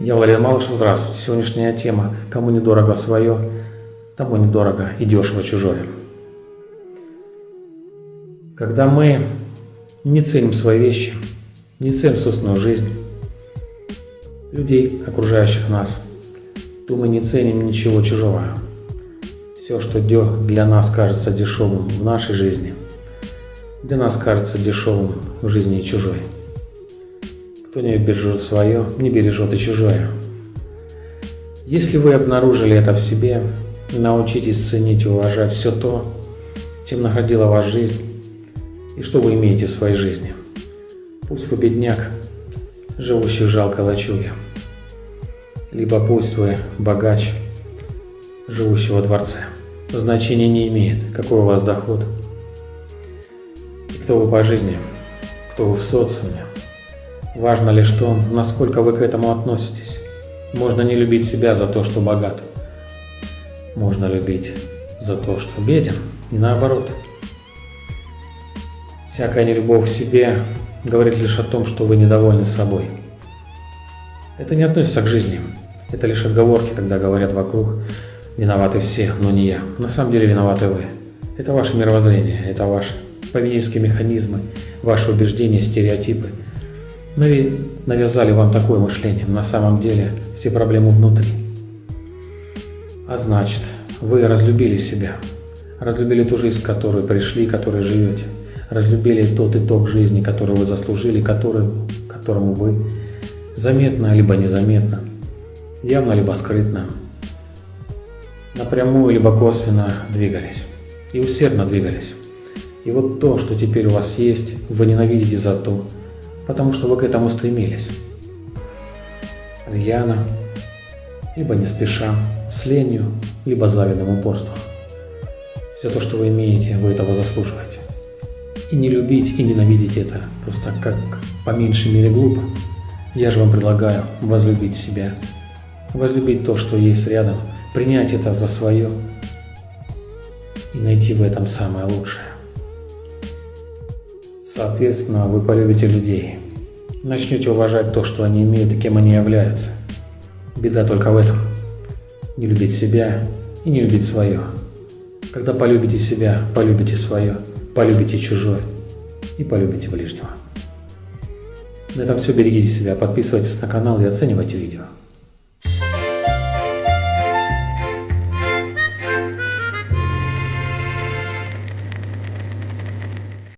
Я Валерий Малышев, здравствуйте. Сегодняшняя тема «Кому недорого свое, тому недорого и дешево чужое». Когда мы не ценим свои вещи, не ценим собственную жизнь, людей, окружающих нас, то мы не ценим ничего чужого. Все, что для нас кажется дешевым в нашей жизни, для нас кажется дешевым в жизни чужой. Кто не бережет свое, не бережет и чужое. Если вы обнаружили это в себе, научитесь ценить и уважать все то, чем наградила вас жизнь и что вы имеете в своей жизни. Пусть вы бедняк, живущий в жалкой лачуге, либо пусть вы богач, живущий во дворце. Значения не имеет, какой у вас доход, кто вы по жизни, кто вы в социуме. Важно лишь то, насколько вы к этому относитесь. Можно не любить себя за то, что богат. Можно любить за то, что беден, и наоборот. Всякая нелюбовь к себе говорит лишь о том, что вы недовольны собой. Это не относится к жизни. Это лишь отговорки, когда говорят вокруг «виноваты все, но не я». На самом деле виноваты вы. Это ваше мировоззрение, это ваши поведенческие механизмы, ваши убеждения, стереотипы – навязали вам такое мышление. На самом деле все проблемы внутри. А значит, вы разлюбили себя. Разлюбили ту жизнь, которую пришли, которой живете. Разлюбили тот итог жизни, который вы заслужили, который, которому вы заметно либо незаметно, явно либо скрытно, напрямую либо косвенно двигались. И усердно двигались. И вот то, что теперь у вас есть, вы ненавидите за то, потому что вы к этому стремились. Рьяно, либо не спеша, с ленью, либо завидным упорством. Все то, что вы имеете, вы этого заслуживаете. И не любить, и ненавидеть это просто как по меньшей мере глупо. Я же вам предлагаю возлюбить себя, возлюбить то, что есть рядом, принять это за свое и найти в этом самое лучшее. Соответственно, вы полюбите людей. Начнете уважать то, что они имеют и кем они являются. Беда только в этом. Не любить себя и не любить свое. Когда полюбите себя, полюбите свое, полюбите чужое и полюбите ближнего. На этом все. Берегите себя, подписывайтесь на канал и оценивайте видео.